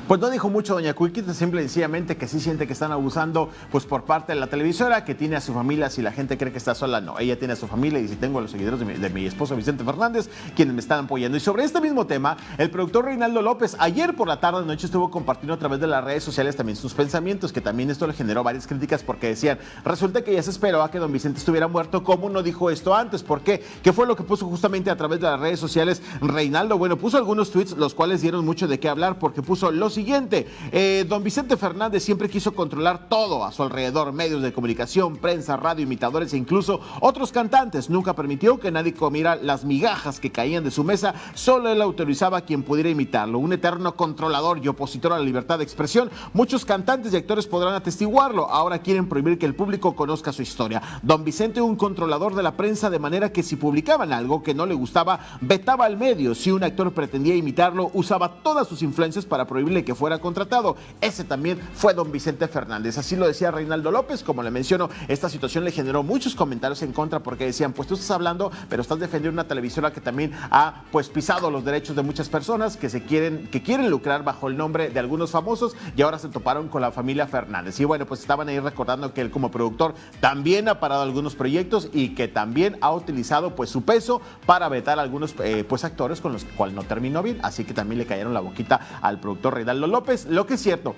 Pues no dijo mucho doña Cuiquita, simple y sencillamente que sí siente que están abusando pues por parte de la televisora, que tiene a su familia, si la gente cree que está sola, no, ella tiene a su familia y si tengo a los seguidores de mi, esposo Vicente Fernández, quienes me están apoyando. Y sobre este mismo tema, el productor Reinaldo López ayer por la tarde de noche estuvo compartiendo a través de las redes sociales también sus pensamientos, que también esto le generó varias críticas porque decían, resulta que ya se esperó a que don Vicente estuviera muerto, ¿cómo no dijo esto antes? ¿Por qué? ¿Qué fue lo que puso justamente a través de las redes sociales Reinaldo? Bueno, puso algunos tweets los cuales dieron mucho de qué hablar porque puso lo siguiente, eh, don Vicente Fernández siempre quiso controlar todo a su alrededor, medios de comunicación, prensa, radio, imitadores e incluso otros cantantes. Nunca permitió que nadie comiera las migajas que caían de su mesa, solo él autorizaba a quien pudiera imitarlo. Un eterno controlador y opositor a la libertad de expresión. Muchos cantantes y actores podrán atestiguarlo. Ahora quieren prohibir que el público conozca su historia. Don Vicente, un controlador de la prensa, de manera que si publicaban algo que no le gustaba, vetaba al medio. Si un actor pretendía imitarlo, usaba todas sus influencias para prohibirle que fuera contratado. Ese también fue don Vicente Fernández. Así lo decía Reinaldo López. Como le menciono, esta situación le generó muchos comentarios en contra porque decían, pues tú estás hablando, pero estás defendiendo una televisora que también ha pues pisado los derechos de muchas personas que se quieren, que quieren lucrar bajo el nombre de algunos famosos y ahora se toparon con la familia Fernández. Y bueno, pues estaban ahí recordando que él como productor también ha parado algunos proyectos y que también ha utilizado pues su peso para vetar a algunos eh, pues actores con los cuales no terminó bien. Así que también le cayeron la boquita al productor Reinaldo López. Lo que es cierto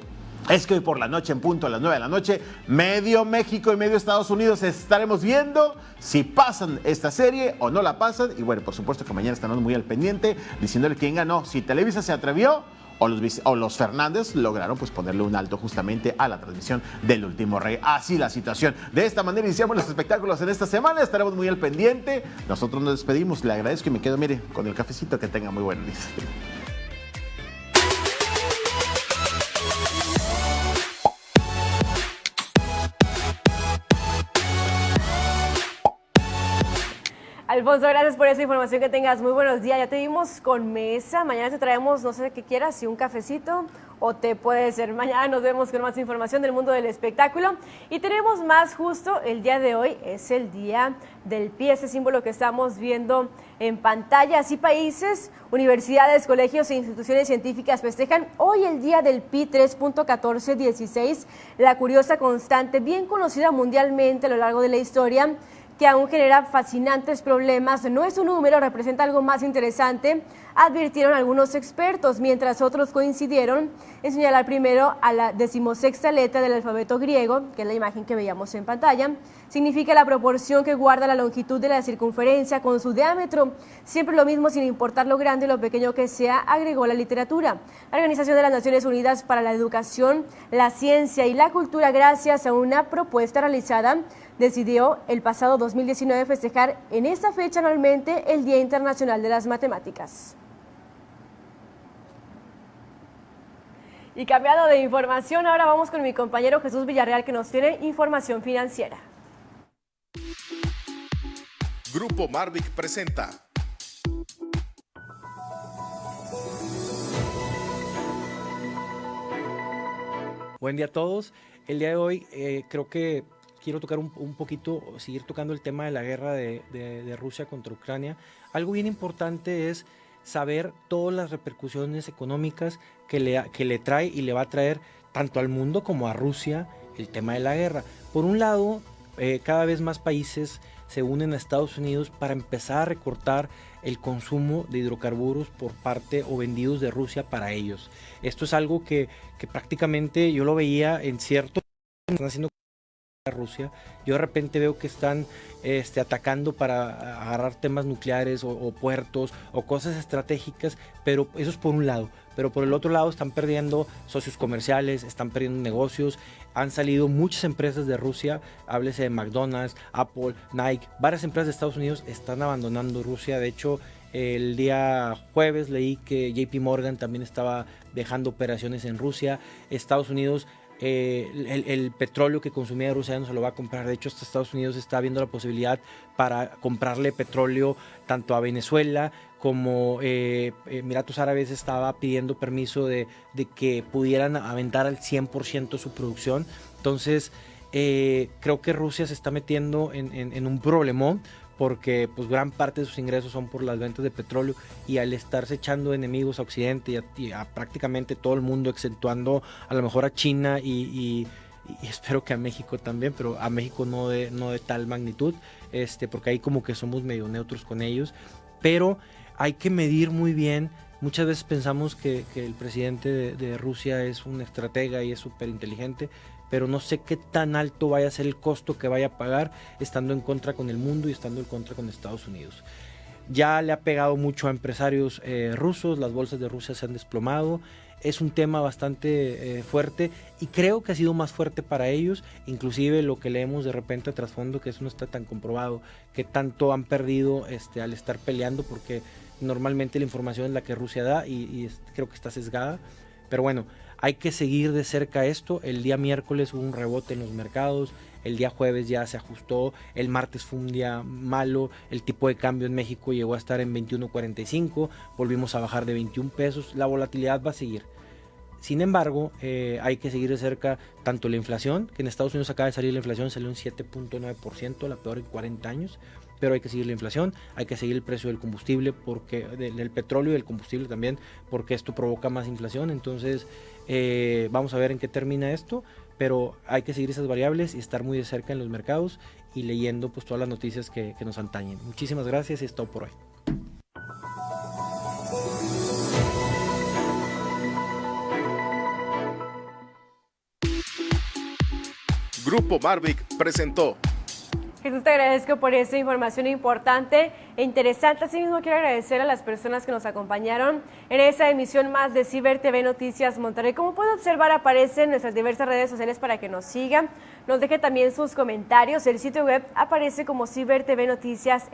es que hoy por la noche, en punto a las 9 de la noche, medio México y medio Estados Unidos estaremos viendo si pasan esta serie o no la pasan. Y bueno, por supuesto que mañana estaremos muy al pendiente diciéndole quién ganó. Si Televisa se atrevió o los, o los, Fernández lograron pues ponerle un alto justamente a la transmisión del último rey. Así la situación. De esta manera iniciamos los espectáculos en esta semana. Estaremos muy al pendiente. Nosotros nos despedimos. Le agradezco y me quedo, mire, con el cafecito. Que tenga muy buen día. Alfonso, gracias por esa información que tengas. Muy buenos días. Ya te vimos con mesa. Mañana te traemos, no sé qué quieras, si un cafecito o te puede ser. Mañana nos vemos con más información del mundo del espectáculo. Y tenemos más justo el día de hoy. Es el día del pie, ese símbolo que estamos viendo en pantalla. Así países, universidades, colegios e instituciones científicas festejan hoy el día del pi 3.1416, la curiosa constante bien conocida mundialmente a lo largo de la historia que aún genera fascinantes problemas, no es un número, representa algo más interesante, advirtieron algunos expertos, mientras otros coincidieron en señalar primero a la decimosexta letra del alfabeto griego, que es la imagen que veíamos en pantalla, significa la proporción que guarda la longitud de la circunferencia con su diámetro, siempre lo mismo sin importar lo grande o lo pequeño que sea, agregó la literatura. La Organización de las Naciones Unidas para la Educación, la Ciencia y la Cultura, gracias a una propuesta realizada decidió el pasado 2019 festejar en esta fecha anualmente el Día Internacional de las Matemáticas. Y cambiado de información, ahora vamos con mi compañero Jesús Villarreal que nos tiene información financiera. Grupo Marvic presenta. Buen día a todos. El día de hoy eh, creo que quiero tocar un, un, poquito, seguir tocando el tema de la guerra de, de, Rusia contra Ucrania. Algo bien importante es saber todas las repercusiones económicas que le, que le trae y le va a traer tanto al mundo como a Rusia el tema de la guerra. Por un lado, eh, cada vez más países se unen a Estados Unidos para empezar a recortar el consumo de hidrocarburos por parte o vendidos de Rusia para ellos. Esto es algo que, que prácticamente yo lo veía en cierto... Están haciendo Rusia. Yo de repente veo que están este, atacando para agarrar temas nucleares o, o, puertos o cosas estratégicas, pero eso es por un lado. Pero por el otro lado están perdiendo socios comerciales, están perdiendo negocios. Han salido muchas empresas de Rusia, háblese de McDonald's, Apple, Nike, varias empresas de Estados Unidos están abandonando Rusia. De hecho, el día jueves leí que JP Morgan también estaba dejando operaciones en Rusia. Estados Unidos eh, el, el, petróleo que consumía Rusia ya no se lo va a comprar. De hecho, hasta Estados Unidos está viendo la posibilidad para comprarle petróleo tanto a Venezuela como eh, Emiratos Árabes estaba pidiendo permiso de, de, que pudieran aventar al 100% su producción. Entonces, eh, creo que Rusia se está metiendo en, en un problemón porque pues gran parte de sus ingresos son por las ventas de petróleo y al estarse echando enemigos a Occidente y a, prácticamente todo el mundo, exceptuando a lo mejor a China y, espero que a México también, pero a México no de, no de tal magnitud, este, porque ahí como que somos medio neutros con ellos, pero hay que medir muy bien. Muchas veces pensamos que, el presidente de, de Rusia es un estratega y es súper inteligente, pero no sé qué tan alto vaya a ser el costo que vaya a pagar estando en contra con el mundo y estando en contra con Estados Unidos. Ya le ha pegado mucho a empresarios eh, rusos, las bolsas de Rusia se han desplomado, es un tema bastante eh, fuerte y creo que ha sido más fuerte para ellos, inclusive lo que leemos de repente a trasfondo, que eso no está tan comprobado, que tanto han perdido este, al estar peleando, porque normalmente la información es la que Rusia da y, y creo que está sesgada, pero bueno, hay que seguir de cerca esto. El día miércoles hubo un rebote en los mercados, el día jueves ya se ajustó, el martes fue un día malo, el tipo de cambio en México llegó a estar en 21.45, volvimos a bajar de 21 pesos, la volatilidad va a seguir. Sin embargo, eh, hay que seguir de cerca tanto la inflación, que en Estados Unidos acaba de salir la inflación, salió un 7.9%, la peor en 40 años, pero hay que seguir la inflación, hay que seguir el precio del combustible, porque del, petróleo y del combustible también, porque esto provoca más inflación. Entonces, eh, vamos a ver en qué termina esto, pero hay que seguir esas variables y estar muy de cerca en los mercados y leyendo pues todas las noticias que, que nos antañen. Muchísimas gracias y es todo por hoy. Grupo Marvic presentó Jesús, te agradezco por esta información importante e interesante. Asimismo, quiero agradecer a las personas que nos acompañaron en esta emisión más de Ciber TV Noticias Monterrey. Como puede observar, aparecen nuestras diversas redes sociales para que nos sigan. Nos deje también sus comentarios. El sitio web aparece como Ciber TV Noticias.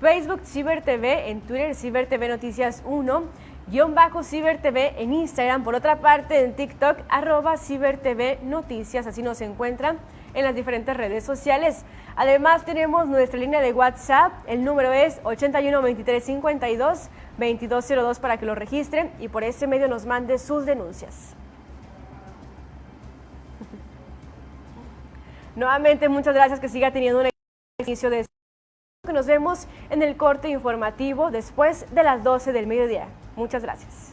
Facebook Ciber TV, en Twitter Ciber TV Noticias 1, guion bajo Ciber TV en Instagram. Por otra parte, en TikTok, arroba Ciber TV Noticias. Así nos encuentran en las diferentes redes sociales. Además tenemos nuestra línea de WhatsApp, el número es 81 23 52 2202 para que lo registren y por ese medio nos mande sus denuncias. Nuevamente muchas gracias que siga teniendo un inicio de nos vemos en el corte informativo después de las 12 del mediodía. Muchas gracias.